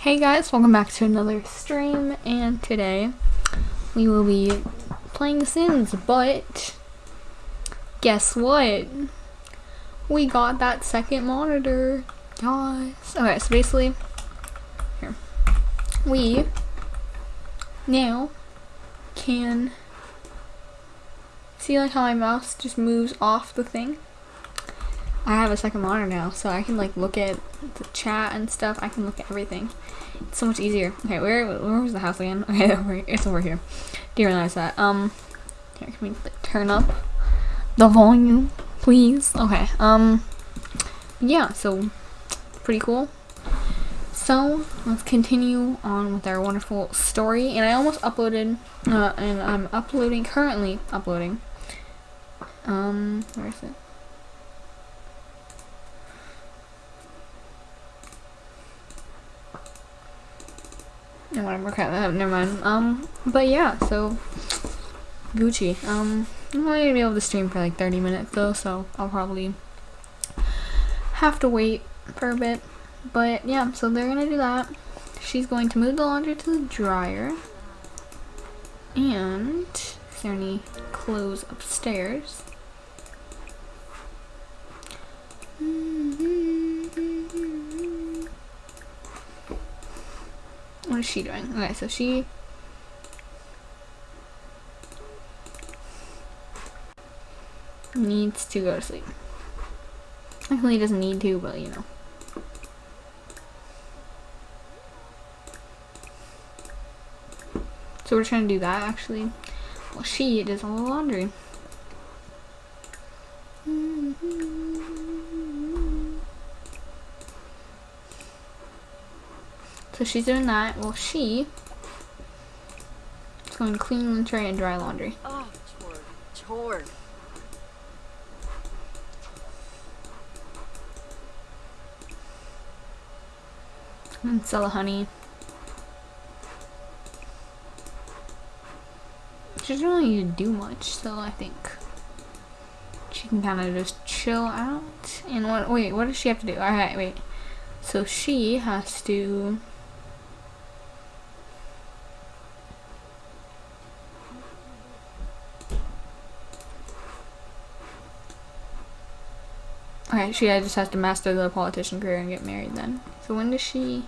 Hey guys, welcome back to another stream, and today we will be playing Sims, but guess what? We got that second monitor, guys. Okay, so basically, here, we now can see like how my mouse just moves off the thing? I have a second monitor now, so I can like look at the chat and stuff. I can look at everything. It's so much easier. Okay, where where was the house again? Okay, it's over here. Do you realize that. Um, here, can we like, turn up the volume, please? Okay. Um, yeah. So pretty cool. So let's continue on with our wonderful story. And I almost uploaded, uh, and I'm uploading currently uploading. Um, where is it? No, whatever, crap, uh, never mind. Um, but yeah, so, Gucci. Um, I'm only gonna be able to stream for like 30 minutes though, so I'll probably have to wait for a bit. But yeah, so they're gonna do that. She's going to move the laundry to the dryer. And, is there any clothes upstairs? What is she doing? Okay, so she needs to go to sleep. Actually, doesn't need to, but you know. So we're trying to do that actually. Well, she does all the laundry. So she's doing that. Well, she is going to clean the tray and dry laundry. Oh. And sell the honey. She doesn't really need to do much, so I think she can kind of just chill out. And what? Wait, what does she have to do? All right, wait. So she has to. She just has to master the politician career and get married then. So when does she?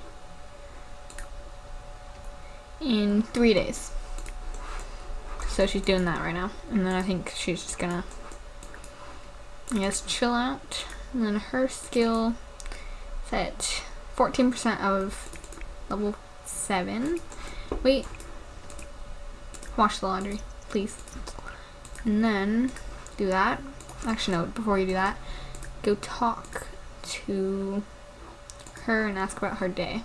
In three days. So she's doing that right now. And then I think she's just gonna, I guess, chill out. And then her skill is at 14% of level 7. Wait. Wash the laundry, please. And then do that. Actually, no, before you do that, go talk to her and ask about her day.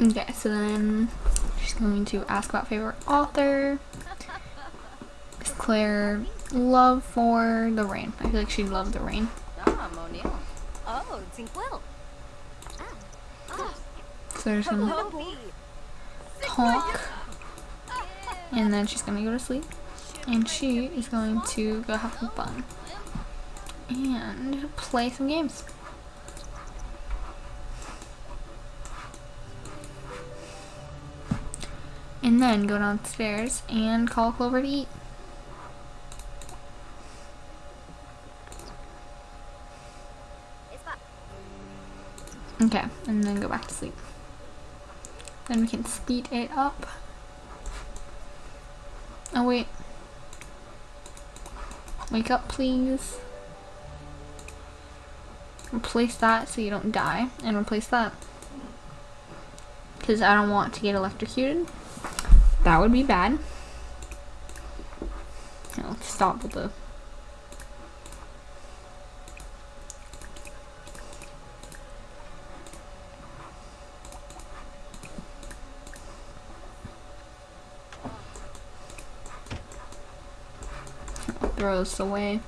Okay, so then she's going to ask about favorite author. Is Claire love for the rain? I feel like she'd love the rain. Ah. Oh, Tinkwil. So there's gonna talk, and then she's gonna go to sleep, and she is going to go have some fun and play some games. And then go downstairs and call Clover to eat. Okay, and then go back to sleep. Then we can speed it up. Oh wait. Wake up please. Replace that so you don't die. And replace that. Because I don't want to get electrocuted. That would be bad. Let's stop with the throw this away.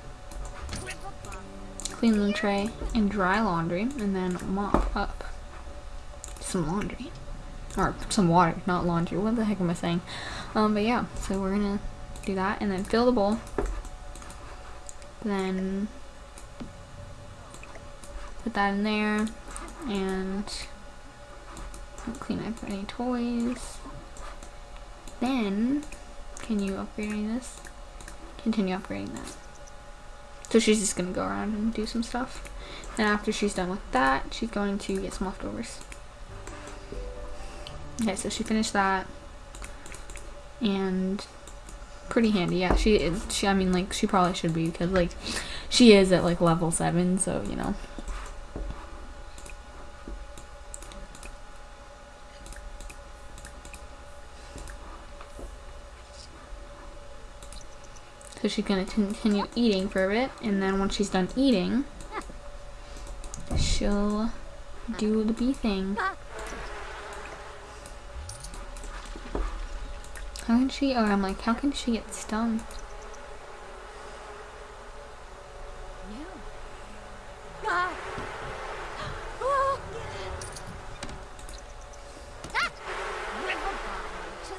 Clean the tray and dry laundry and then mop up some laundry. Or some water, not laundry. What the heck am I saying? Um, but yeah, so we're gonna do that and then fill the bowl. Then put that in there and clean up any toys. Then, can you upgrade any of this? Continue upgrading that. So she's just gonna go around and do some stuff. And after she's done with that, she's going to get some leftovers. Okay, so she finished that. And pretty handy. Yeah, she is. She, I mean, like, she probably should be because, like, she is at, like, level 7, so, you know. So she's gonna continue eating for a bit, and then once she's done eating, she'll do the bee thing. How can she, or I'm like, how can she get stung?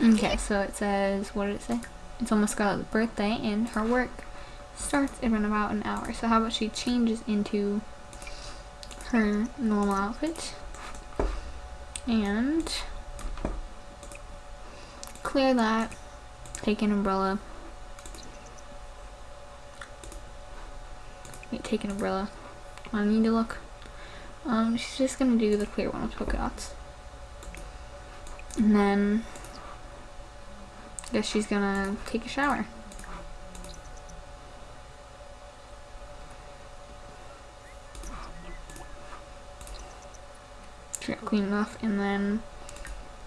Okay, so it says, what did it say? It's almost Scarlet's birthday and her work starts in about an hour. So how about she changes into her normal outfit? And clear that, take an umbrella, wait, take an umbrella, I need to look, um, she's just gonna do the clear one with polka dots, and then guess she's gonna take a shower. Clean enough and then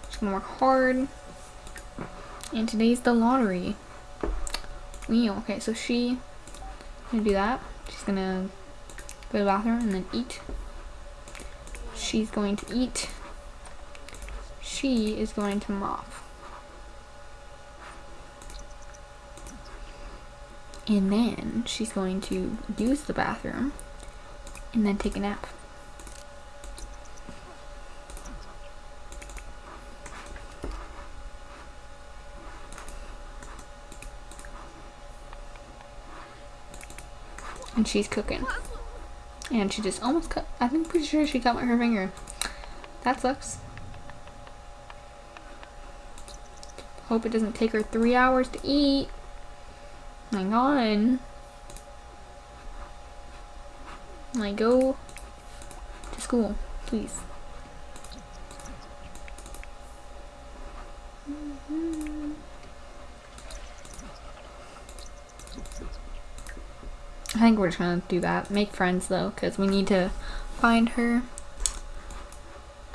she's gonna work hard. And today's the lottery. Wheel. Okay, so she gonna do that. She's gonna go to the bathroom and then eat. She's going to eat. She is going to mop. And then she's going to use the bathroom and then take a nap. And she's cooking. And she just almost cut, I think pretty sure she cut her finger. That sucks. Hope it doesn't take her three hours to eat. My on. I go to school, please. I think we're just gonna do that. Make friends though, because we need to find her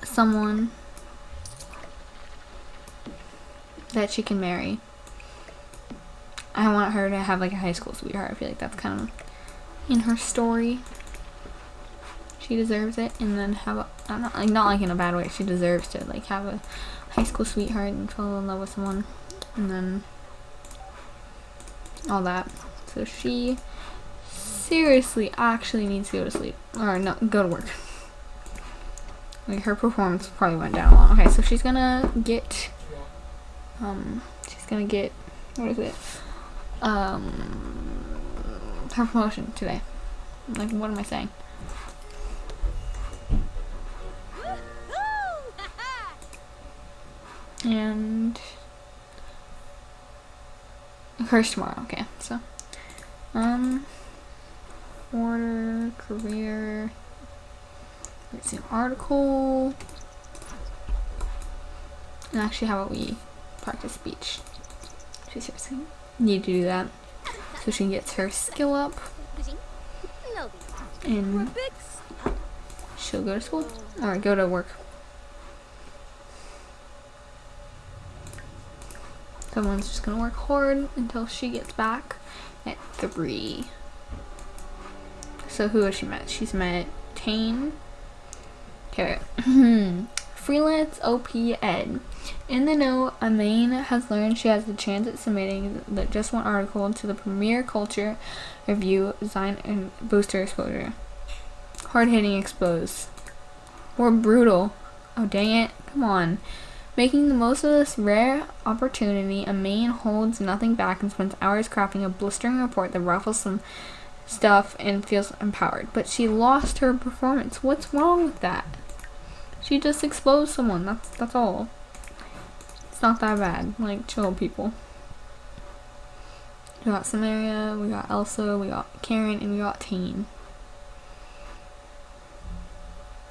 someone that she can marry. I want her to have like a high school sweetheart. I feel like that's kind of in her story. She deserves it, and then have a not like not like in a bad way. She deserves to like have a high school sweetheart and fall in love with someone, and then all that. So she seriously actually needs to go to sleep or no go to work. Like her performance probably went down a lot. Okay, so she's gonna get um she's gonna get what is it? Um, her promotion today. Like, what am I saying? And hers tomorrow. Okay, so um, order career. Let's see, article. And actually, how about we practice speech? She's seriously need to do that. So she gets her skill up. And she'll go to school. Or go to work. Someone's just gonna work hard until she gets back at three. So who has she met? She's met Tane. Okay freelance OP Ed in the note, Amain has learned she has the chance at submitting the just one article to the Premier Culture Review Design and Booster Exposure. Hard hitting expose. Or brutal. Oh dang it. Come on. Making the most of this rare opportunity, Amain holds nothing back and spends hours crafting a blistering report that ruffles some stuff and feels empowered. But she lost her performance. What's wrong with that? She just exposed someone. That's that's all. It's not that bad. Like chill people. We got Samaria, we got Elsa, we got Karen, and we got Tane.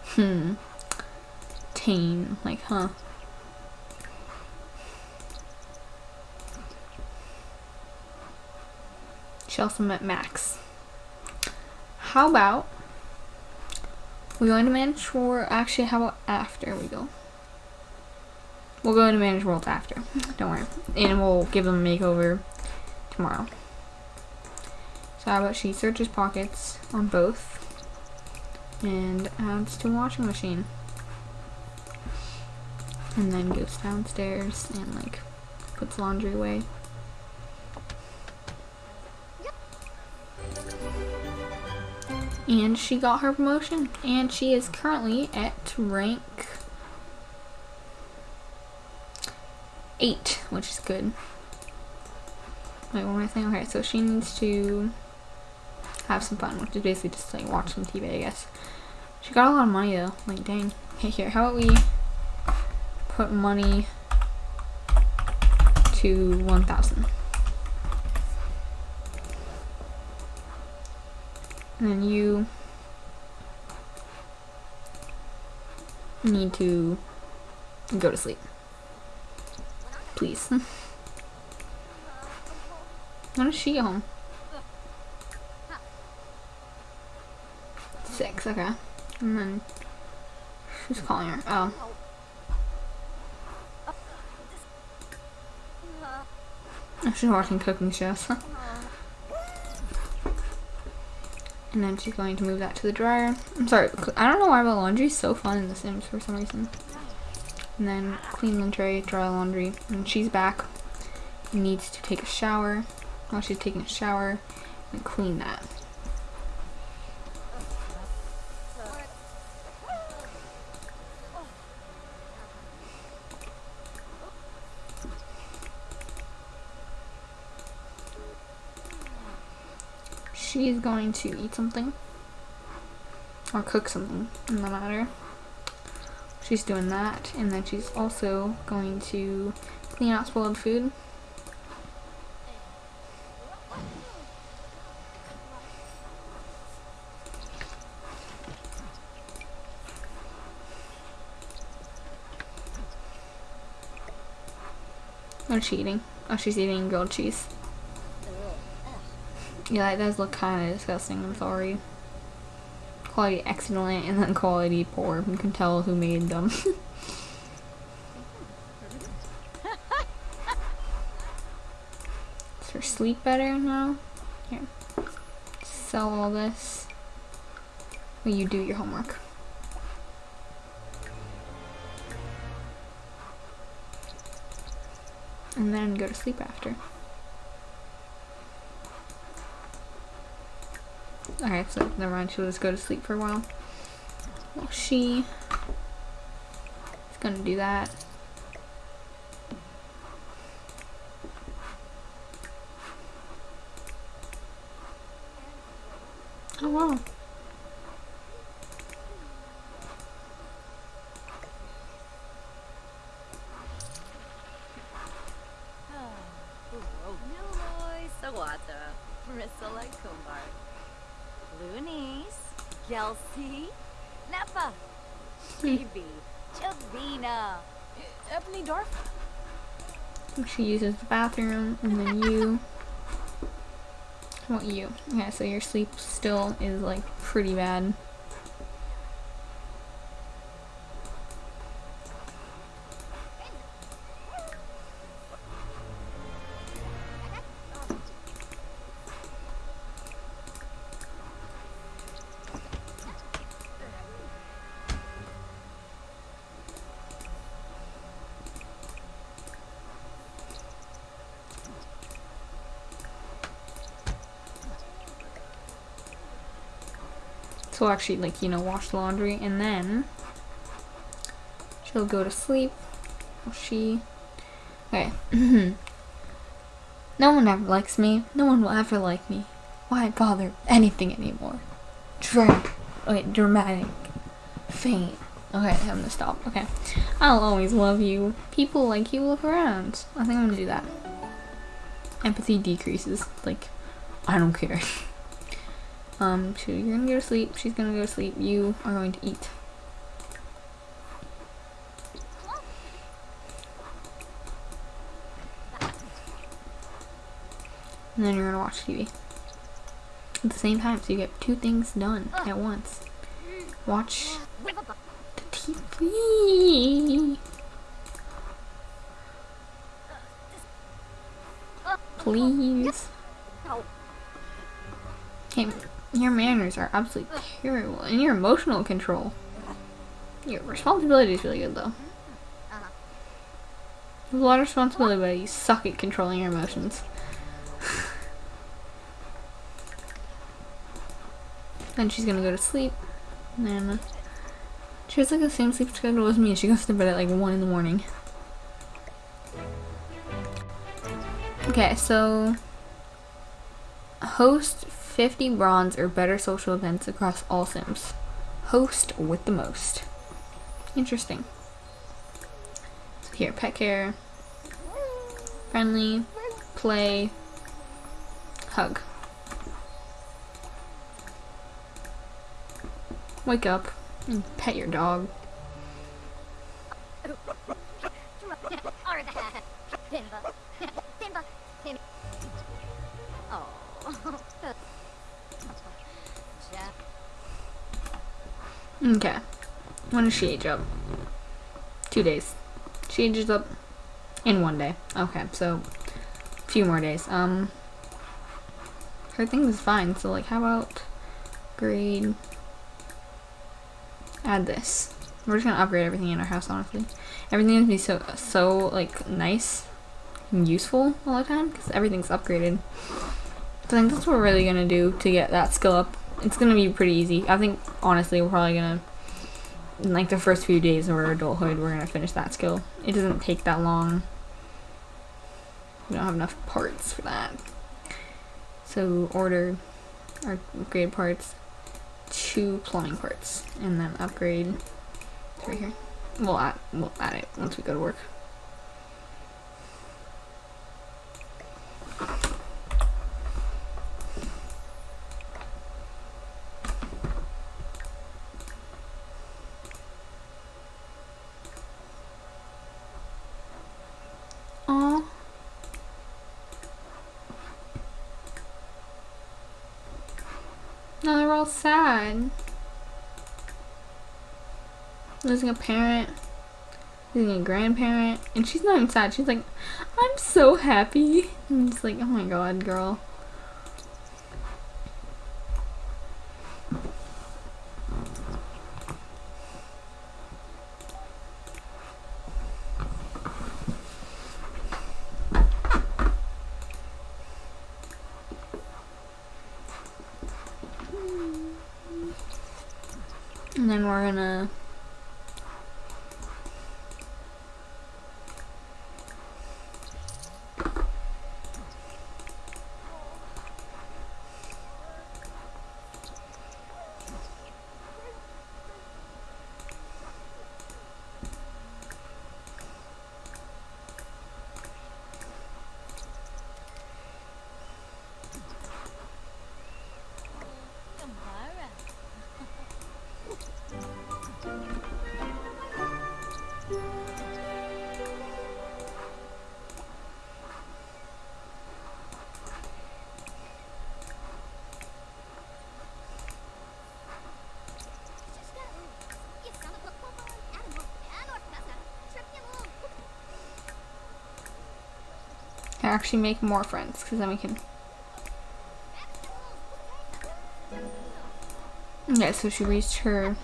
Hmm. Tane, like, huh? She also met Max. How about we go into manage or actually how about after we go? We'll go into manage World after. Don't worry. And we'll give them a makeover tomorrow. So how about she searches pockets on both and adds to washing machine. And then goes downstairs and like puts laundry away. And she got her promotion. And she is currently at rank 8, which is good. Wait, what am I saying? Okay, so she needs to have some fun, which is basically just like watch some TV, I guess. She got a lot of money though. Like, dang. Okay, here, how about we put money to 1,000. And then you need to go to sleep. Please. when is she home? Six, okay. And then who's calling her? Oh. Oh, she's watching cooking shows. And then she's going to move that to the dryer. I'm sorry, I don't know why but laundry is so fun in The Sims for some reason. And then clean the tray, dry laundry. And she's back. Needs to take a shower. While she's taking a shower, and clean that. Going to eat something or cook something in the matter. She's doing that, and then she's also going to clean out spoiled food. What's she eating? Oh, she's eating grilled cheese. Yeah, that does look kind of disgusting. I'm sorry. Quality excellent and then quality poor. You can tell who made them. Her sleep better now? Here. Sell all this. Will you do your homework? And then go to sleep after. Alright, so never mind. She'll just go to sleep for a while. Well, she is gonna do that. Oh wow. Loonies, Kelsey, Nappa, Phoebe, Chavina, Ebony Dorf. She uses the bathroom, and then you. What you? Yeah, so your sleep still is like pretty bad. So actually, like, you know, wash laundry and then she'll go to sleep She. Okay. no one ever likes me. No one will ever like me. Why bother anything anymore? Dra- okay, dramatic. Faint. Okay, I'm gonna stop. Okay. I'll always love you. People like you look around. I think I'm gonna do that. Empathy decreases. Like, I don't care. um, so you're gonna go to sleep. She's gonna go to sleep. You are going to eat. And then you're gonna watch TV. At the same time, so you get two things done at once. Watch the TV. Please. Okay, your manners are absolutely terrible. And your emotional control. Your responsibility is really good though. There's a lot of responsibility, but you suck at controlling your emotions. then she's gonna go to sleep. And then she has like the same sleep schedule as me. She goes to bed at like 1 in the morning. Okay, so host 50 bronze or better social events across all sims. Host with the most. Interesting. So here, pet care, friendly, play, hug. Wake up and pet your dog. When does she age up? Two days. She ages up in one day. Okay, so a few more days. Um, her thing is fine. So like, how about grade? Add this. We're just gonna upgrade everything in our house. Honestly, everything gonna be so so like nice and useful all the time because everything's upgraded. So I think that's what we're really gonna do to get that skill up it's gonna be pretty easy. I think honestly we're probably gonna in like the first few days of our adulthood we're gonna finish that skill. It doesn't take that long. We don't have enough parts for that. So order our upgrade parts, two plumbing parts, and then upgrade right here. We'll add we'll add it once we go to work. No, they're all sad. Losing a parent, losing a grandparent, and she's not even sad. She's like, I'm so happy. I'm just like, oh my god, girl. Actually make more friends because then we can Yeah, so she reached her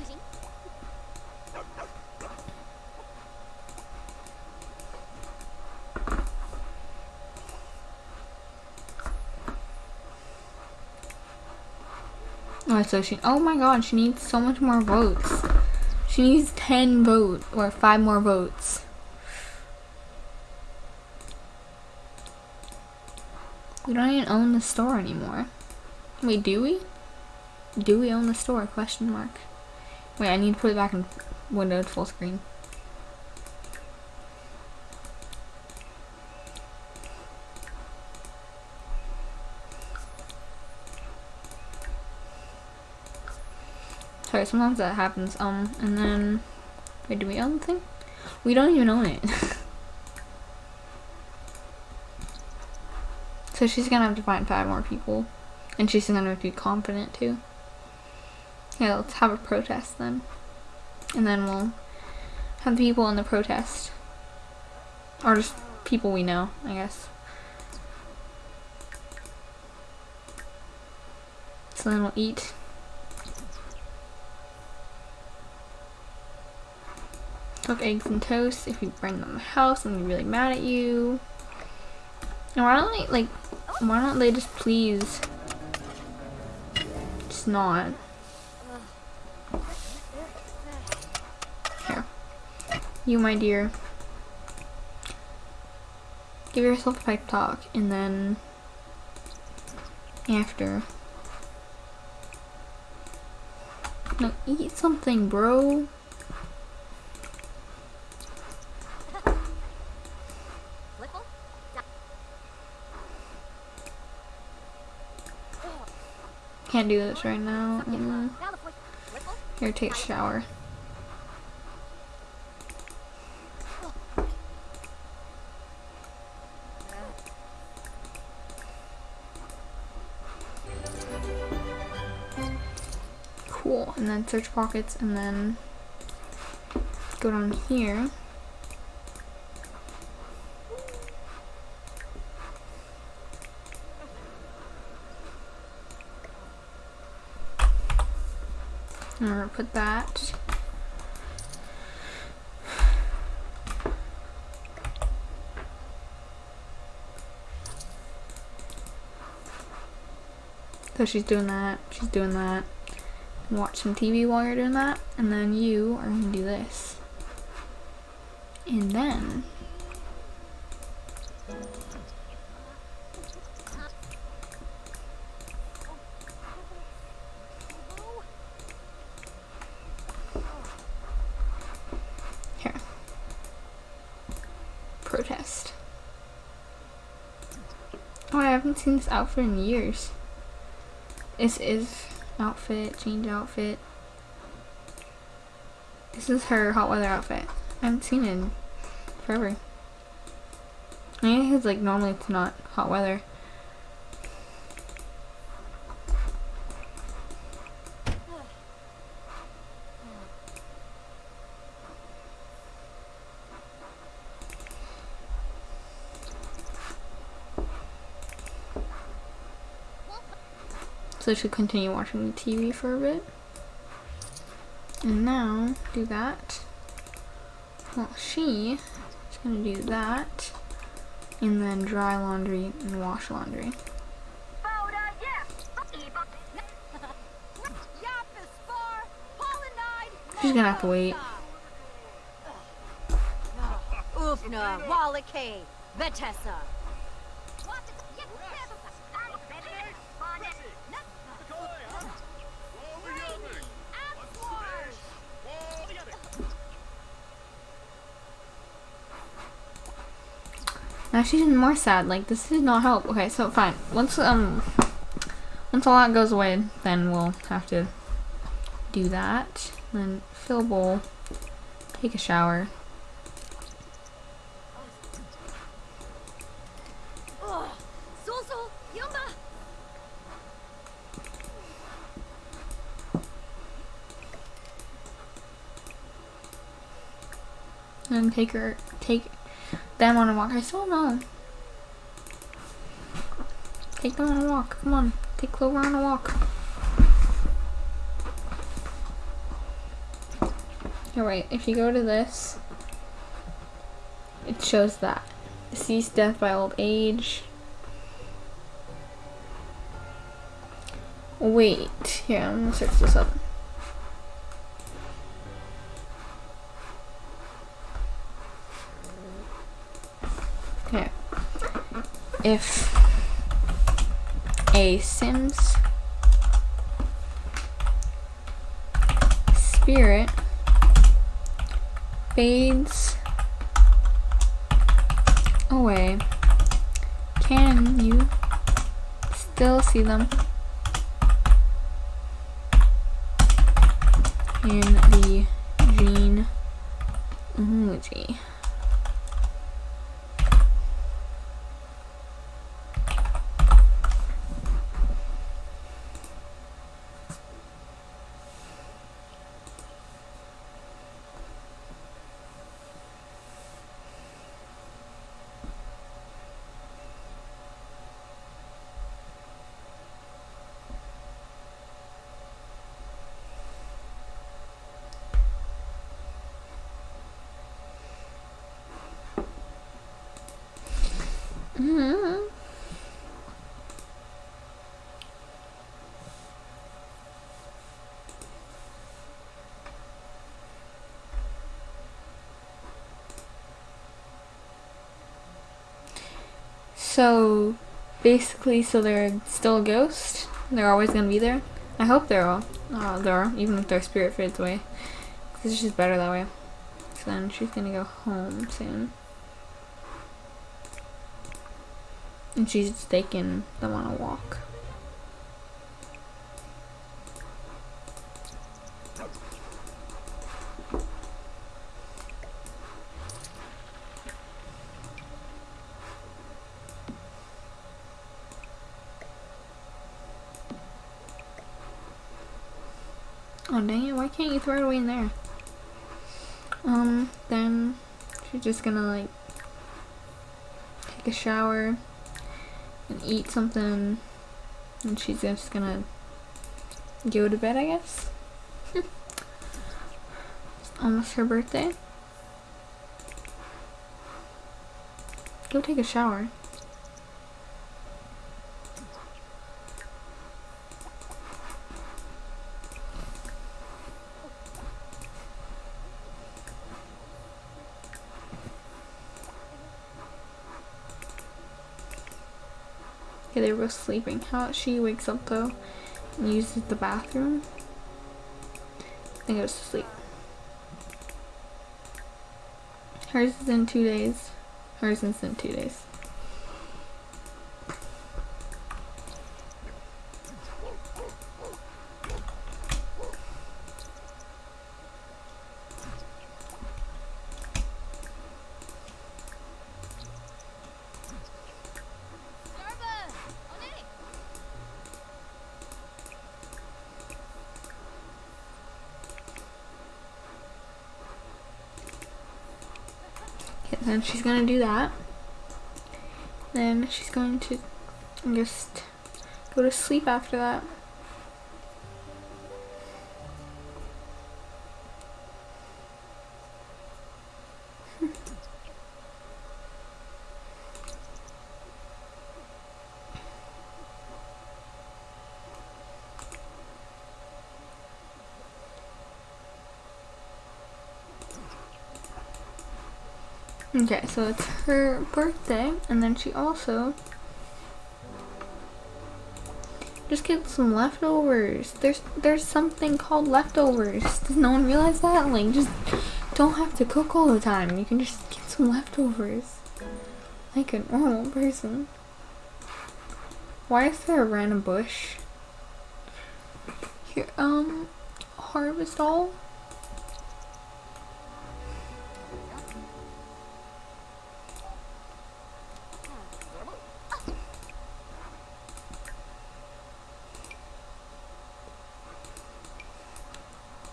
Oh, so she, oh my god, she needs so much more votes. She needs 10 votes, or 5 more votes. We don't even own the store anymore. Wait, do we? Do we own the store? Question mark. Wait, I need to put it back in Windows full screen. Sorry, sometimes that happens. Um, and then, wait, do we own the thing? We don't even own it. so she's gonna have to find five more people. And she's gonna have to be confident too. Yeah, let's have a protest then. And then we'll have the people in the protest. Or just people we know, I guess. So then we'll eat. Cook eggs and toast. If you bring them to the house, I'm gonna be really mad at you. Why don't they, like, why don't they just please It's not? Here. You, my dear. Give yourself a pipe talk, and then after. Now eat something, bro. Can't do this right now. Mm. Here, take a shower. Cool, and then search pockets, and then go down here. I'm gonna put that. So she's doing that, she's doing that. Watch some TV while you're doing that, and then you are gonna do this. And then seen this outfit in years. This is outfit, change outfit. This is her hot weather outfit. I haven't seen it in forever. I it's like normally it's not hot weather. So I should continue watching the TV for a bit. And now, do that. Well, she is going to do that. And then dry laundry and wash laundry. She's gonna have to wait. Ufna, Wallake, Vetessa. Now she's even more sad. Like this did not help. Okay, so fine. Once um once all that goes away, then we'll have to do that. Then fill bowl, take a shower. And take her take them on a walk. I still know. Take them on a walk. Come on. Take Clover on a walk. Alright, if you go to this, it shows that. Deceased death by old age. Wait, here, I'm gonna search this up. Okay. If a Sims spirit fades away. Can you still see them in the gene emoji? Mm-hmm. So basically, so they're still a ghost. They're always gonna be there. I hope they're all uh, there, even if their spirit fades away. Cause it's just better that way. So then she's gonna go home soon. And she's taking them on a walk. Oh dang it, why can't you throw it away in there? Um, then she's just gonna like take a shower and eat something and she's just gonna go to bed I guess. almost her birthday. Go take a shower. Okay, they were both sleeping. How she wakes up though and uses the bathroom and goes to sleep. Hers is in two days. Hers is in two days. Okay, then she's gonna do that. Then she's going to just go to sleep after that. Okay, so it's her birthday, and then she also just get some leftovers. There's there's something called leftovers. Does no one realize that? Like, just don't have to cook all the time. You can just get some leftovers, like a normal person. Why is there a random bush? Here, um, harvest all.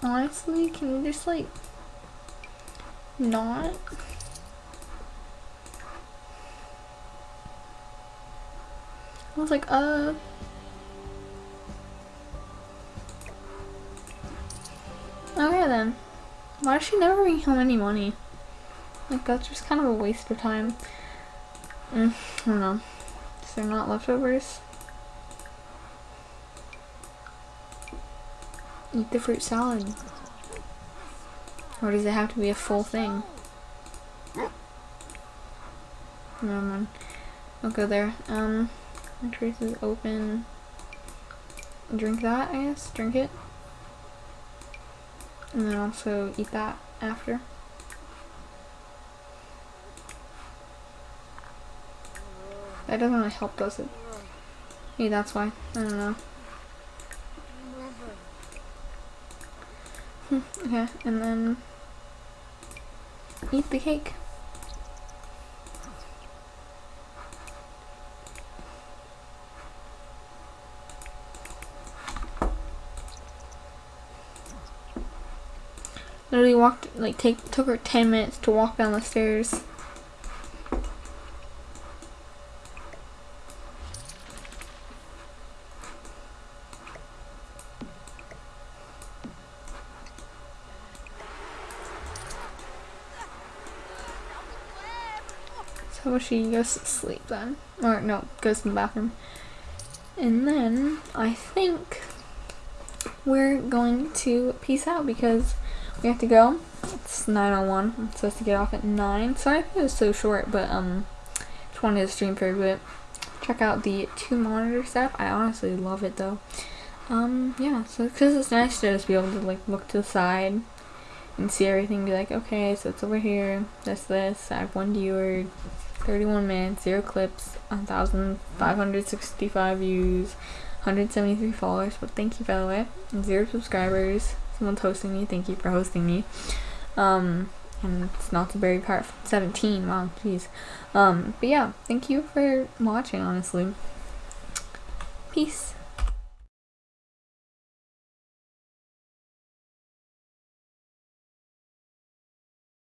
Honestly, can you just like not? I was like, uh. Okay then. Why does she never bring home any money? Like that's just kind of a waste of time. Mm, I don't know. Is there not leftovers? Eat the fruit salad. Or does it have to be a full thing? Never mind. I'll go there. Um, My trace is open. Drink that, I guess. Drink it. And then also eat that after. That doesn't really help, does it? Maybe that's why. I don't know. Hmm, Hmm, okay, and then eat the cake. Literally walked like take took her ten minutes to walk down the stairs. So she goes to sleep then. Or no, goes to the bathroom. And then I think we're going to peace out because we have to go. It's 9.01. I'm supposed to get off at 9. Sorry if it was so short, but um, just wanted to stream for a bit. Check out the two monitor setup. I honestly love it though. Um, yeah, so because it's nice to just be able to like look to the side and see everything. Be like, okay, so it's over here. This, this. I have one viewer, 31 minutes, zero clips, 1,565 views, 173 followers. But thank you by the way, and zero subscribers. Someone's hosting me. Thank you for hosting me. Um, and it's not the very part 17. Wow, jeez. Um, but yeah, thank you for watching. Honestly, peace.